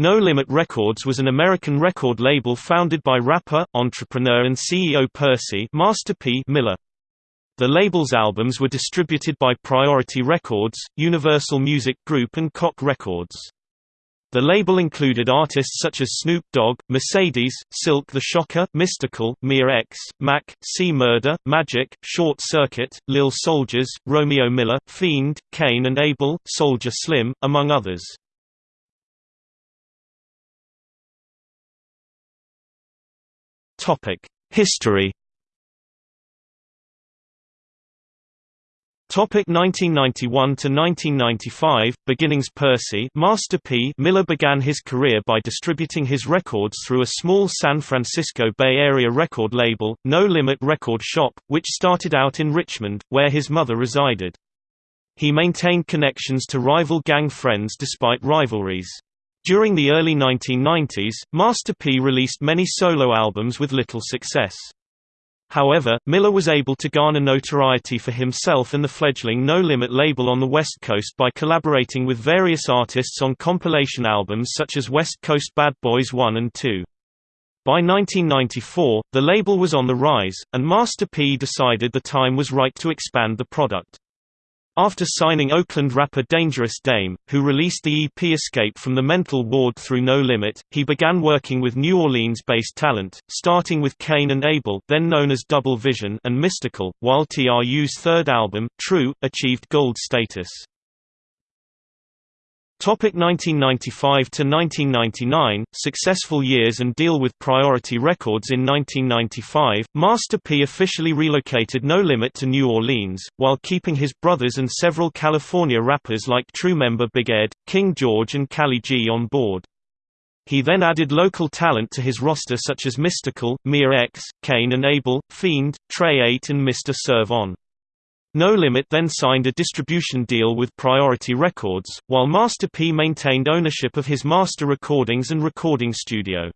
No Limit Records was an American record label founded by rapper, entrepreneur and CEO Percy Master P Miller. The label's albums were distributed by Priority Records, Universal Music Group and Koch Records. The label included artists such as Snoop Dogg, Mercedes, Silk the Shocker, Mystikal, Mia X, Mac, C Murder, Magic, Short Circuit, Lil Soldiers, Romeo Miller, Fiend, Kane and Abel, Soldier Slim, among others. History Topic 1991 to 1995 Beginnings Percy Master P Miller began his career by distributing his records through a small San Francisco Bay Area record label, No Limit Record Shop, which started out in Richmond, where his mother resided. He maintained connections to rival gang friends despite rivalries. During the early 1990s, Master P released many solo albums with little success. However, Miller was able to garner notoriety for himself and the fledgling No Limit label on the West Coast by collaborating with various artists on compilation albums such as West Coast Bad Boys 1 and 2. By 1994, the label was on the rise, and Master P decided the time was right to expand the product. After signing Oakland rapper Dangerous Dame, who released the EP Escape from the Mental Ward through No Limit, he began working with New Orleans-based talent, starting with Kane and Abel then known as Double Vision and Mystikal, while TRU's third album, True, achieved gold status. Topic 1995 to 1999 Successful years and deal with Priority Records in 1995 Master P officially relocated No Limit to New Orleans while keeping his brothers and several California rappers like TRU member Big Ed, King George and Cali G on board. He then added local talent to his roster such as Mystikal, Mia X, Kane and Abel, Fiend, Tre-8 and Mr. Serv-On. No Limit then signed a distribution deal with Priority Records, while Master P maintained ownership of his master recordings and recording studio.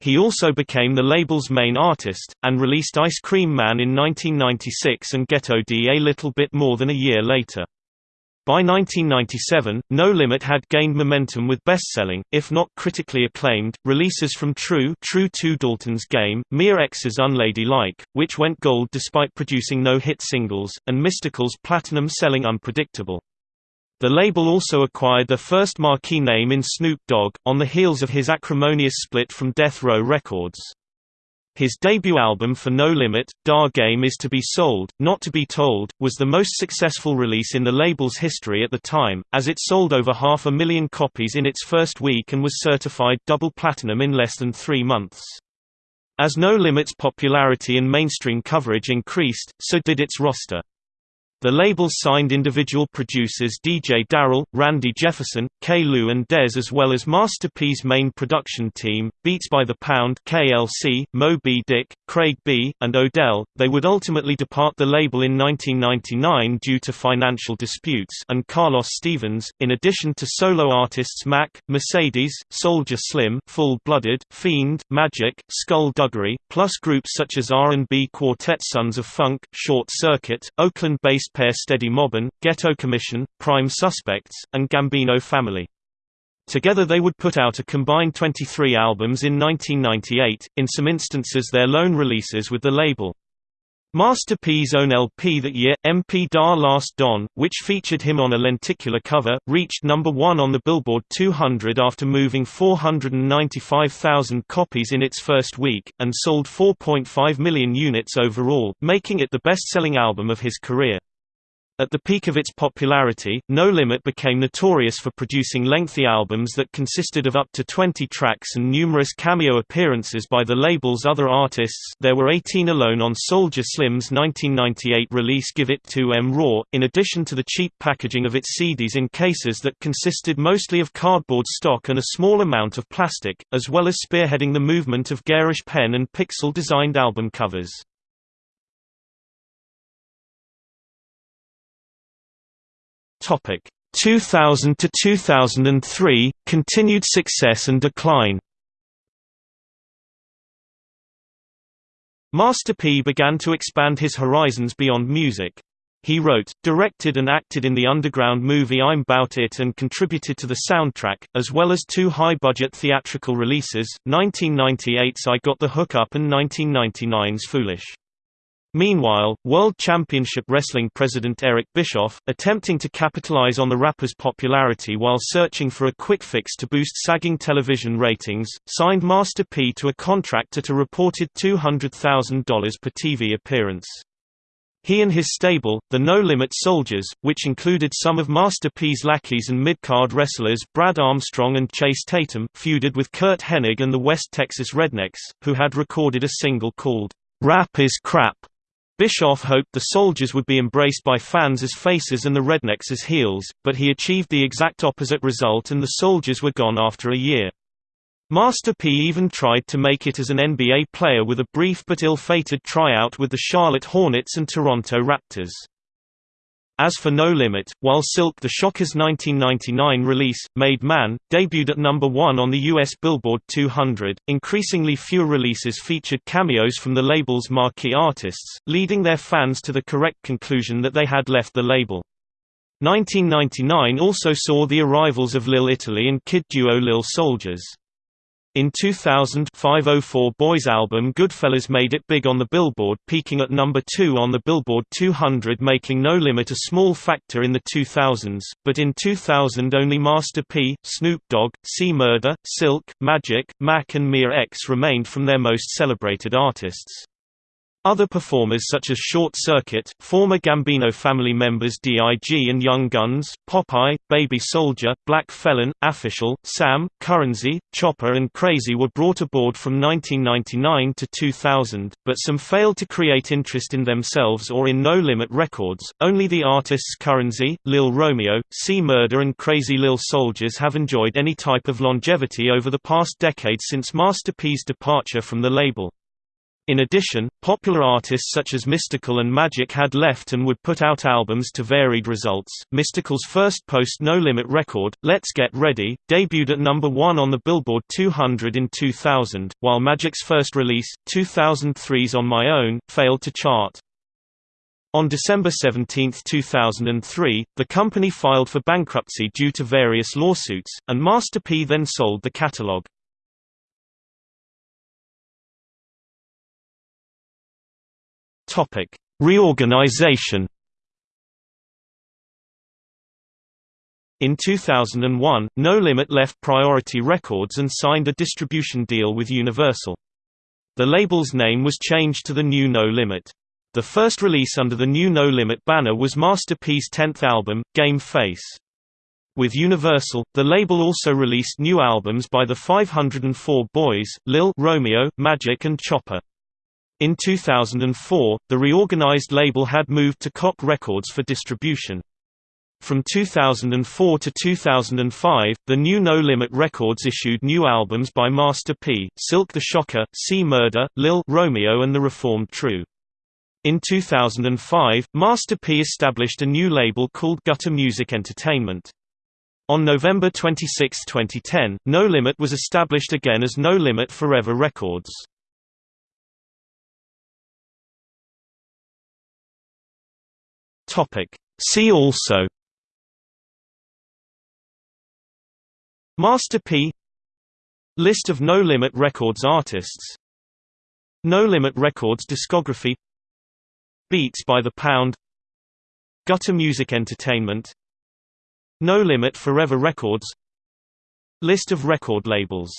He also became the label's main artist, and released Ice Cream Man in 1996 and Ghetto D a little bit more than a year later. By 1997, No Limit had gained momentum with best-selling, if not critically acclaimed, releases from TRU True 2 Dalton's Game, Mia X's Unladylike, which went gold despite producing no hit singles, and Mystikal's platinum-selling Unpredictable. The label also acquired their first marquee name in Snoop Dogg, on the heels of his acrimonious split from Death Row Records. His debut album for No Limit, Da Game Is To Be Sold, Not To Be Told, was the most successful release in the label's history at the time, as it sold over half a million copies in its first week and was certified double platinum in less than three months. As No Limit's popularity and mainstream coverage increased, so did its roster. The label signed individual producers DJ Darrell, Randy Jefferson, K. Lou and Dez as well as Master P's main production team, Beats by the Pound KLC, Mo B. Dick, Craig B., and Odell. They would ultimately depart the label in 1999 due to financial disputes and Carlos Stevens, in addition to solo artists Mac, Mercedes, Soldier Slim, Full Blooded, Fiend, Magic, Skull Duggery, plus groups such as R&B quartet Sons of Funk, Short Circuit, Oakland-based pair Steady Mobbin, Ghetto Commission, Prime Suspects, and Gambino Family. Together they would put out a combined 23 albums in 1998, in some instances their lone releases with the label. Master P's own LP that year, MP Da Last Don, which featured him on a lenticular cover, reached number one on the Billboard 200 after moving 495,000 copies in its first week, and sold 4.5 million units overall, making it the best-selling album of his career. At the peak of its popularity, No Limit became notorious for producing lengthy albums that consisted of up to 20 tracks and numerous cameo appearances by the label's other artists there were 18 alone on Soldier Slim's 1998 release Give It To Em Raw, in addition to the cheap packaging of its CDs in cases that consisted mostly of cardboard stock and a small amount of plastic, as well as spearheading the movement of garish pen and pixel-designed album covers. Topic 2000 to 2003 continued success and decline. Master P began to expand his horizons beyond music. He wrote, directed and acted in the underground movie I'm Bout It and contributed to the soundtrack, as well as two high-budget theatrical releases, 1998's I Got the Hookup and 1999's Foolish. Meanwhile, World Championship Wrestling president Eric Bischoff, attempting to capitalize on the rapper's popularity while searching for a quick fix to boost sagging television ratings, signed Master P to a contract at a reported $200,000 per TV appearance. He and his stable, the No Limit Soldiers, which included some of Master P's lackeys and mid-card wrestlers Brad Armstrong and Chase Tatum, feuded with Curt Hennig and the West Texas Rednecks, who had recorded a single called, "'Rap is Crap' Bischoff hoped the Soldiers would be embraced by fans as faces and the Rednecks as heels, but he achieved the exact opposite result and the Soldiers were gone after a year. Master P even tried to make it as an NBA player with a brief but ill-fated tryout with the Charlotte Hornets and Toronto Raptors. As for No Limit, while Silk the Shocker's 1999 release, Made Man, debuted at number 1 on the US Billboard 200, increasingly fewer releases featured cameos from the label's marquee artists, leading their fans to the correct conclusion that they had left the label. 1999 also saw the arrivals of Lil Italy and kid duo Lil Soldiers. In 2000 504 Boys album Goodfellas made it big on the Billboard peaking at number 2 on the Billboard 200 making No Limit a small factor in the 2000s, but in 2000 only Master P, Snoop Dogg, C Murder, Silk, Magic, Mac and Mia X remained from their most celebrated artists. Other performers such as Short Circuit, former Gambino family members D.I.G. and Young Guns, Popeye, Baby Soldier, Black Felon, Official, Sam, Currency, Chopper and Crazy were brought aboard from 1999 to 2000, but some failed to create interest in themselves or in No Limit Records. Only the artists Currency, Lil Romeo, C Murder and Crazy Lil Soldiers have enjoyed any type of longevity over the past decade since Master P's departure from the label. In addition, popular artists such as Mystikal and Magic had left and would put out albums to varied results. Mystikal's first post No Limit record, Let's Get Ready, debuted at number 1 on the Billboard 200 in 2000, while Magic's first release, 2003's On My Own, failed to chart. On December 17, 2003, the company filed for bankruptcy due to various lawsuits, and Master P then sold the catalog. Topic: Reorganization. In 2001, No Limit left Priority Records and signed a distribution deal with Universal. The label's name was changed to the new No Limit. The first release under the new No Limit banner was Master P's 10th album, Game Face. With Universal, the label also released new albums by the 504 Boys, Lil Romeo, Magic and Chopper. In 2004, the reorganized label had moved to Koch Records for distribution. From 2004 to 2005, the new No Limit Records issued new albums by Master P, Silk the Shocker, C Murder, Lil Romeo and the Reformed TRU. In 2005, Master P established a new label called Gutter Music Entertainment. On November 26, 2010, No Limit was established again as No Limit Forever Records. Topic. See also Master P List of No Limit Records artists No Limit Records discography Beats by the Pound Gutter Music Entertainment No Limit Forever Records List of record labels